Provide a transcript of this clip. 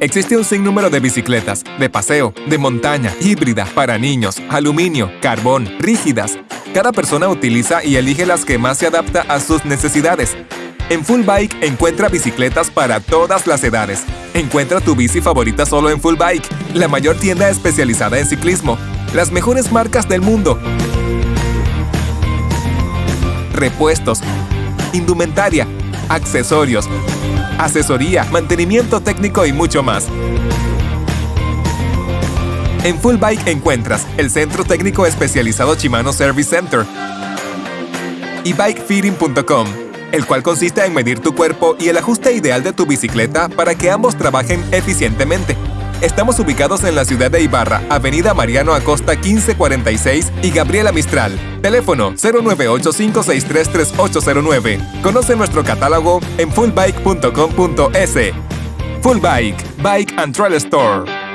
Existe un sinnúmero de bicicletas, de paseo, de montaña, híbrida, para niños, aluminio, carbón, rígidas. Cada persona utiliza y elige las que más se adapta a sus necesidades. En Full Bike encuentra bicicletas para todas las edades. Encuentra tu bici favorita solo en Full Bike, la mayor tienda especializada en ciclismo. Las mejores marcas del mundo. Repuestos, indumentaria, accesorios, asesoría, mantenimiento técnico y mucho más. En Full Bike encuentras el Centro Técnico Especializado Shimano Service Center y bikefitting.com, el cual consiste en medir tu cuerpo y el ajuste ideal de tu bicicleta para que ambos trabajen eficientemente. Estamos ubicados en la ciudad de Ibarra, Avenida Mariano Acosta 1546 y Gabriela Mistral. Teléfono 098-563-3809. Conoce nuestro catálogo en fullbike.com.es. Full Bike, Bike and Trail Store.